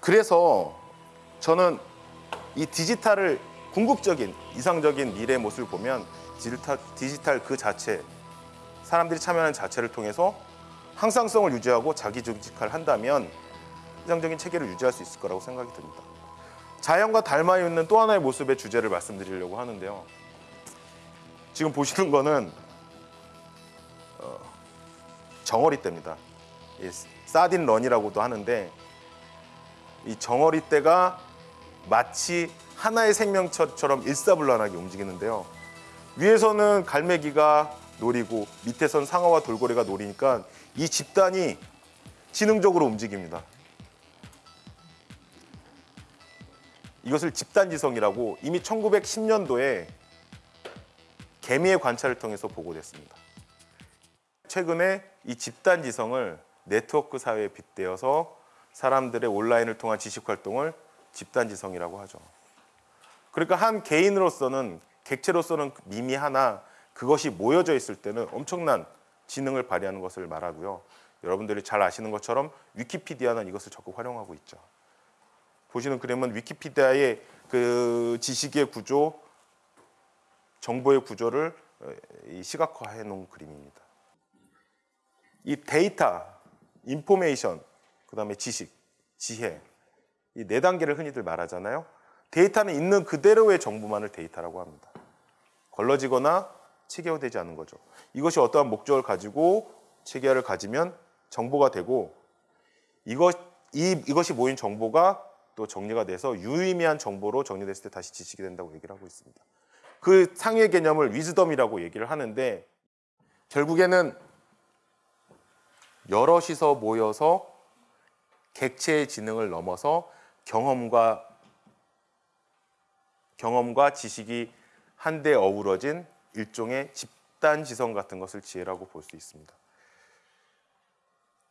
그래서 저는 이 디지털을 궁극적인 이상적인 미래의 모습을 보면 디지털, 디지털 그 자체 사람들이 참여하는 자체를 통해서 항상성을 유지하고 자기 중직화를 한다면 이상적인 체계를 유지할 수 있을 거라고 생각이 듭니다. 자연과 닮아 있는 또 하나의 모습의 주제를 말씀드리려고 하는데요. 지금 보시는 거는 어, 정어리 떼입니다. 이 사딘 런이라고도 하는데 이 정어리 떼가 마치 하나의 생명체처럼 일사불란하게 움직이는데요. 위에서는 갈매기가 노리고 밑에선 상어와 돌고래가 노리니까 이 집단이 지능적으로 움직입니다. 이것을 집단지성이라고 이미 1910년도에 개미의 관찰을 통해서 보고됐습니다. 최근에 이 집단지성을 네트워크 사회에 빗대어서 사람들의 온라인을 통한 지식 활동을 집단지성이라고 하죠. 그러니까 한 개인으로서는 객체로서는 미미 하나 그것이 모여져 있을 때는 엄청난 지능을 발휘하는 것을 말하고요. 여러분들이 잘 아시는 것처럼 위키피디아는 이것을 적극 활용하고 있죠. 보시는 그림은 위키피디아의 그 지식의 구조, 정보의 구조를 어, 시각화해 놓은 그림입니다. 이 데이터, information, 그 다음에 지식, 지혜 이 네 단계를 흔히들 말하잖아요. 데이터는 있는 그대로의 정보만을 데이터라고 합니다. 걸러지거나 체계화되지 않은 거죠. 이것이 어떠한 목적을 가지고 체계화를 가지면 정보가 되고 이것 이 이것이 모인 정보가 또 정리가 돼서 유의미한 정보로 정리됐을 때 다시 지식이 된다고 얘기를 하고 있습니다. 그 상위의 개념을 위즈덤이라고 얘기를 하는데 결국에는 여럿이서 모여서 객체의 지능을 넘어서 경험과 경험과 지식이 한데 어우러진 일종의 집단 지성 같은 것을 지혜라고 볼 수 있습니다.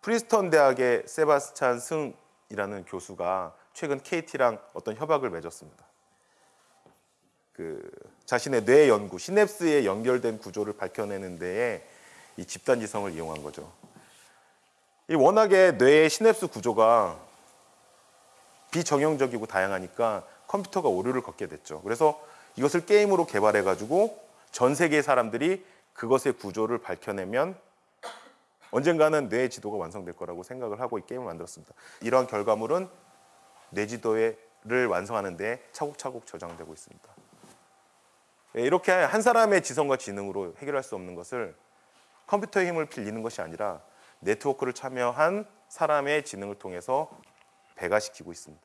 프린스턴 대학의 세바스찬 승이라는 교수가 최근 KT랑 어떤 협약을 맺었습니다. 그 자신의 뇌 연구, 시냅스에 연결된 구조를 밝혀내는 데에 이 집단 지성을 이용한 거죠. 이 워낙에 뇌의 시냅스 구조가 비정형적이고 다양하니까 컴퓨터가 오류를 겪게 됐죠. 그래서 이것을 게임으로 개발해 가지고 전 세계의 사람들이 그것의 구조를 밝혀내면 언젠가는 뇌 지도가 완성될 거라고 생각을 하고 이 게임을 만들었습니다. 이러한 결과물은 뇌 지도를 완성하는 데 차곡차곡 저장되고 있습니다. 예, 이렇게 한 사람의 지성과 지능으로 해결할 수 없는 것을 컴퓨터의 힘을 빌리는 것이 아니라 네트워크를 참여한 사람의 지능을 통해서 배가시키고 있습니다.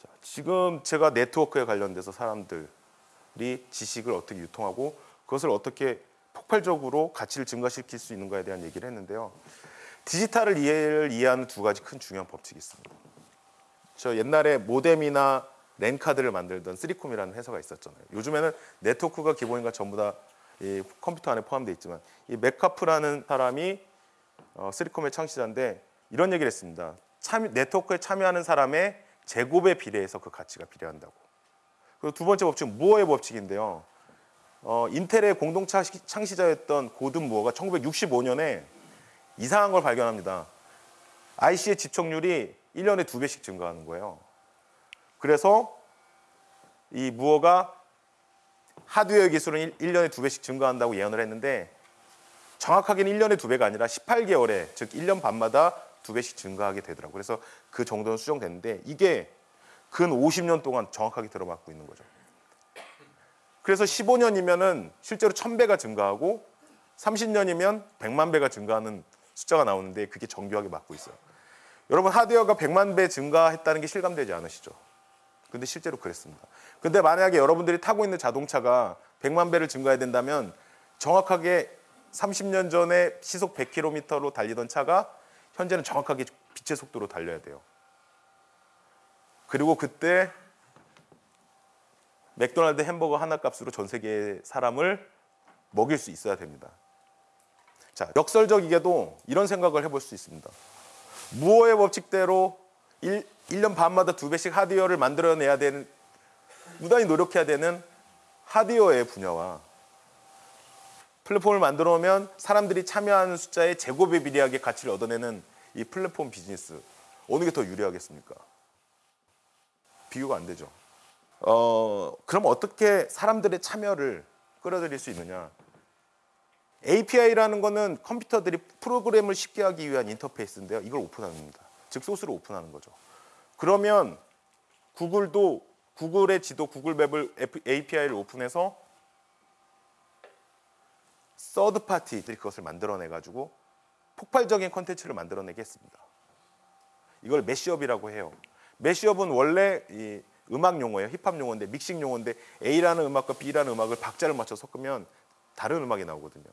자, 지금 제가 네트워크에 관련돼서 사람들이 지식을 어떻게 유통하고 그것을 어떻게 폭발적으로 가치를 증가시킬 수 있는가에 대한 얘기를 했는데요. 디지털을 이해를 이해하는 두 가지 큰 중요한 법칙이 있습니다. 저 옛날에 모뎀이나 랜 카드를 만들던 쓰리콤이라는 회사가 있었잖아요. 요즘에는 네트워크가 기본이니까 전부 다 이 컴퓨터 안에 포함되어 있지만 이 멧칼프라는 사람이 어, 쓰리콤의 창시자인데 이런 얘기를 했습니다. 참여, 네트워크에 참여하는 사람의 제곱에 비례해서 그 가치가 비례한다고. 그리고 두 번째 법칙은 무어의 법칙인데요. 어, 인텔의 공동 창시자였던 고든 무어가 1965년에 이상한 걸 발견합니다. IC의 집착률이 1년에 두 배씩 증가하는 거예요. 그래서 이 무어가 하드웨어 기술은 1년에 두 배씩 증가한다고 예언을 했는데 정확하게는 1년에 두 배가 아니라 18개월에 즉 1년 반마다 두 배씩 증가하게 되더라고요. 그래서 그 정도는 수정됐는데 이게 근 50년 동안 정확하게 들어맞고 있는 거죠. 그래서 15년이면은 실제로 1000배가 증가하고 30년이면 100만 배가 증가하는 숫자가 나오는데 그게 정교하게 맞고 있어요. 여러분 하드웨어가 100만 배 증가했다는 게 실감되지 않으시죠? 근데 실제로 그랬습니다. 근데 만약에 여러분들이 타고 있는 자동차가 100만 배를 증가해야 된다면 정확하게 30년 전에 시속 100km로 달리던 차가 현재는 정확하게 빛의 속도로 달려야 돼요. 그리고 그때 맥도날드 햄버거 하나 값으로 전 세계의 사람을 먹일 수 있어야 됩니다. 자, 역설적이게도 이런 생각을 해볼 수 있습니다. 무어의 법칙대로 1, 1년 반마다 두 배씩 하드웨어를 만들어내야 되는, 무단히 노력해야 되는 하드웨어의 분야와 플랫폼을 만들어 오면 사람들이 참여하는 숫자의 제곱에 비례하게 가치를 얻어내는 이 플랫폼 비즈니스 어느 게 더 유리하겠습니까? 비교가 안 되죠. 어, 그럼 어떻게 사람들의 참여를 끌어들일 수 있느냐? API라는 거는 컴퓨터들이 프로그램을 쉽게 하기 위한 인터페이스인데요. 이걸 오픈합니다. 즉 소스를 오픈하는 거죠. 그러면 구글도 구글의 지도 구글 맵을 API를 오픈해서 서드 파티들이 그것을 만들어내 가지고 폭발적인 컨텐츠를 만들어내게 했습니다. 이걸 mashup이라고 해요. mashup은 원래 이 음악 용어예요. 힙합 용어인데 믹싱 용어인데 A라는 음악과 B라는 음악을 박자를 맞춰 섞으면 다른 음악이 나오거든요.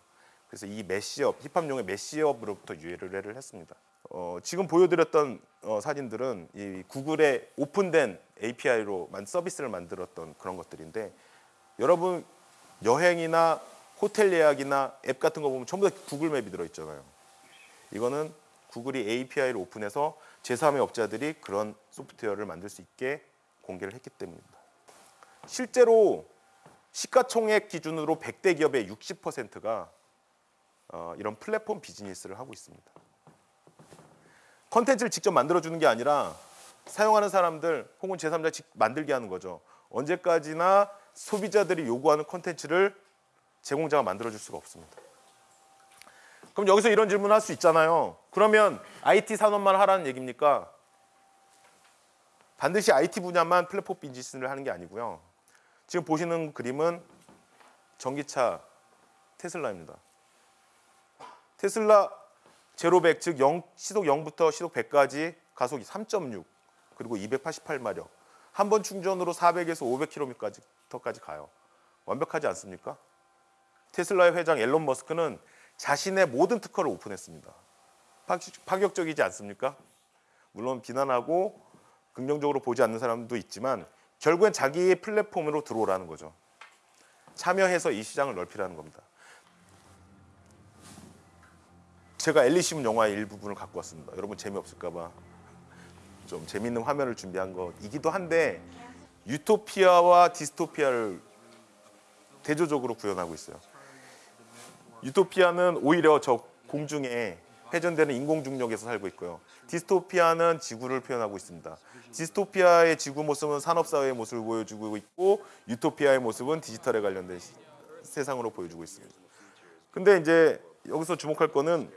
그래서 이 mashup, 힙합 용어의 mashup으로부터 유래를 했습니다. 어, 지금 보여드렸던 어, 사진들은 이 구글의 오픈된 API로 만 서비스를 만들었던 그런 것들인데 여러분 여행이나 호텔 예약이나 앱 같은 거 보면 전부 다 구글 맵이 들어있잖아요. 이거는 구글이 API를 오픈해서 제3의 업자들이 그런 소프트웨어를 만들 수 있게 공개를 했기 때문입니다. 실제로 시가총액 기준으로 100대 기업의 60%가 어, 이런 플랫폼 비즈니스를 하고 있습니다. 컨텐츠를 직접 만들어주는 게 아니라 사용하는 사람들 혹은 제3자 직 만들게 하는 거죠. 언제까지나 소비자들이 요구하는 컨텐츠를 제공자가 만들어줄 수가 없습니다. 그럼 여기서 이런 질문을 할 수 있잖아요. 그러면 IT 산업만 하라는 얘기입니까? 반드시 IT 분야만 플랫폼 비즈니스를 하는 게 아니고요. 지금 보시는 그림은 전기차 테슬라입니다. 테슬라 제로백 즉 0, 시속 0부터 시속 100까지 가속이 3.6 그리고 288마력 한 번 충전으로 400에서 500km까지 가요. 완벽하지 않습니까? 테슬라의 회장 앨런 머스크는 자신의 모든 특허를 오픈했습니다. 파격적이지 않습니까? 물론 비난하고 긍정적으로 보지 않는 사람도 있지만 결국엔 자기의 플랫폼으로 들어오라는 거죠. 참여해서 이 시장을 넓히라는 겁니다. 제가 엘리시문 영화의 일부분을 갖고 왔습니다. 여러분 재미없을까 봐 좀 재밌는 화면을 준비한 것이기도 한데 유토피아와 디스토피아를 대조적으로 구현하고 있어요. 유토피아는 오히려 저 공중에 회전되는 인공 중력에서 살고 있고요. 디스토피아는 지구를 표현하고 있습니다. 디스토피아의 지구 모습은 산업 사회의 모습을 보여주고 있고 유토피아의 모습은 디지털에 관련된 시, 세상으로 보여주고 있습니다. 근데 이제 여기서 주목할 거는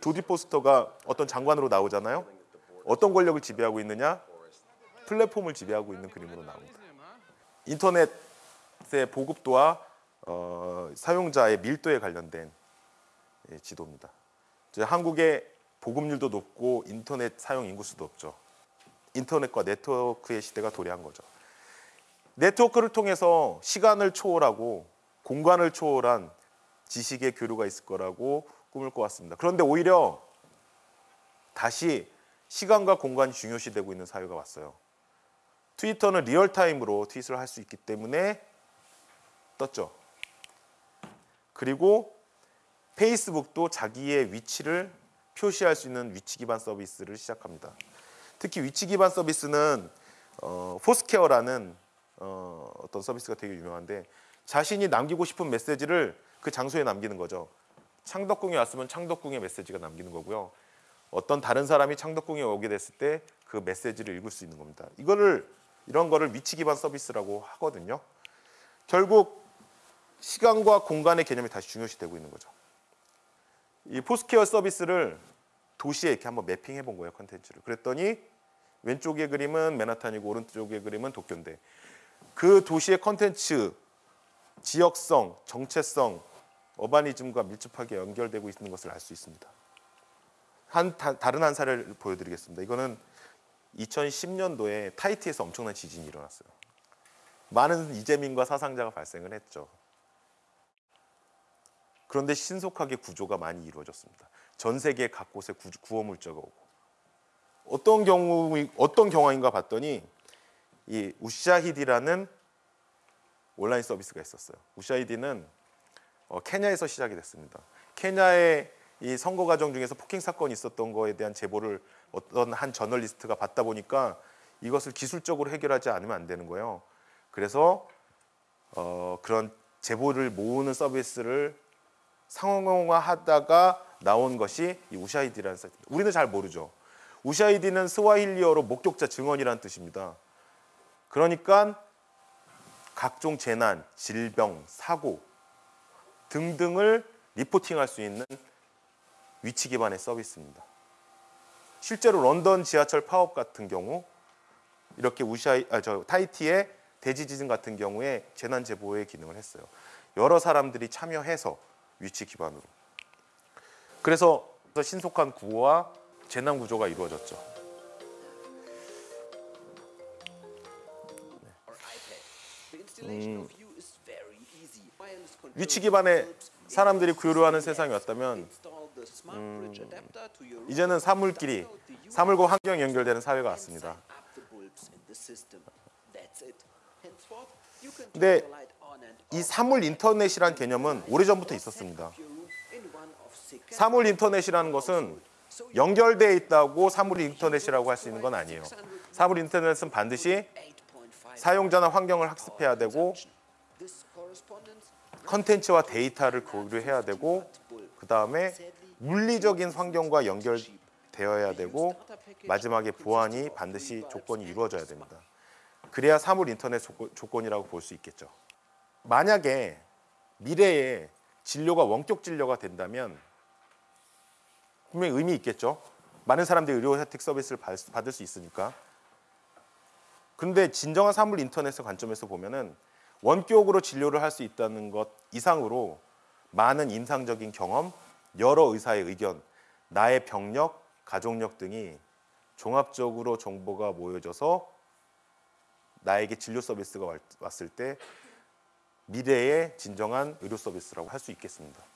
조디 포스터가 어떤 장관으로 나오잖아요. 어떤 권력을 지배하고 있느냐? 플랫폼을 지배하고 있는 그림으로 나옵니다. 인터넷의 보급도와 어, 사용자의 밀도에 관련된 예, 지도입니다. 한국의 보급률도 높고 인터넷 사용 인구수도 높죠. 인터넷과 네트워크의 시대가 도래한 거죠. 네트워크를 통해서 시간을 초월하고 공간을 초월한 지식의 교류가 있을 거라고 꿈을 꿔왔습니다. 그런데 오히려 다시 시간과 공간이 중요시되고 있는 사회가 왔어요. 트위터는 real time으로 tweet을 할 수 있기 때문에 떴죠. 그리고 페이스북도 자기의 위치를 표시할 수 있는 위치 기반 서비스를 시작합니다. 특히 위치 기반 서비스는 어, 포스케어라는 어, 어떤 서비스가 되게 유명한데 자신이 남기고 싶은 메시지를 그 장소에 남기는 거죠. 창덕궁에 왔으면 창덕궁의 메시지가 남기는 거고요. 어떤 다른 사람이 창덕궁에 오게 됐을 때 그 메시지를 읽을 수 있는 겁니다. 이거를 이런 거를 위치 기반 서비스라고 하거든요. 결국 시간과 공간의 개념이 다시 중요시 되고 있는 거죠. 이 포스퀘어 서비스를 도시에 이렇게 한번 mapping해 본 거예요, 컨텐츠를. 그랬더니 왼쪽의 그림은 맨하탄이고 오른쪽의 그림은 도쿄인데 그 도시의 컨텐츠 지역성, 정체성, urbanism과 밀접하게 연결되고 있는 것을 알 수 있습니다. 한 다, 다른 한 사례를 보여드리겠습니다. 이거는 2010년도에 아이티에서 엄청난 지진이 일어났어요. 많은 이재민과 사상자가 발생을 했죠. 그런데 신속하게 구조가 많이 이루어졌습니다. 전 세계 각 곳에 구호 물자가 오고 어떤 경우 어떤 경황인가 봤더니 이 우샤히디라는 온라인 서비스가 있었어요. 우샤히디는 어, 케냐에서 시작이 됐습니다. 케냐의 이 선거 과정 중에서 폭행 사건이 있었던 거에 대한 제보를 어떤 한 저널리스트가 받다 보니까 이것을 기술적으로 해결하지 않으면 안 되는 거예요. 그래서 어, 그런 제보를 모으는 서비스를 상용화하다가 나온 것이 이 우샤이디라는 사이트입니다. 우리는 잘 모르죠. 우샤이디는 스와힐리어로 목격자 증언이라는 뜻입니다. 그러니까 각종 재난, 질병, 사고 등등을 리포팅할 수 있는 위치 기반의 서비스입니다. 실제로 런던 지하철 파업 같은 경우 이렇게 우샤이 아, 저 타이티의 대지 지진 같은 경우에 재난 제보의 기능을 했어요. 여러 사람들이 참여해서 위치 기반으로. 그래서 신속한 구호와 재난 구조가 이루어졌죠. 음, 위치 기반의 사람들이 교류하는 세상이 왔다면 음, 이제는 사물끼리 사물과 환경이 연결되는 사회가 왔습니다. 근데 이 사물 인터넷이란 개념은 오래전부터 있었습니다. 사물 인터넷이라는 것은 연결되어 있다고 사물 인터넷이라고 할 수 있는 건 아니에요. 사물 인터넷은 반드시 사용자나 환경을 학습해야 되고 컨텐츠와 데이터를 고려해야 되고 그 다음에 물리적인 환경과 연결되어야 되고 마지막에 보안이 반드시 조건이 이루어져야 됩니다. 그래야 사물 인터넷 조건이라고 볼 수 있겠죠. 만약에 미래에 진료가 원격 진료가 된다면 분명히 의미 있겠죠. 많은 사람들이 의료 혜택 서비스를 받을 수 있으니까. 근데 진정한 사물 인터넷의 관점에서 보면은 원격으로 진료를 할 수 있다는 것 이상으로 많은 임상적인 경험, 여러 의사의 의견, 나의 병력, 가족력 등이 종합적으로 정보가 모여져서 나에게 진료 서비스가 왔을 때 미래의 진정한 의료 서비스라고 할 수 있겠습니다.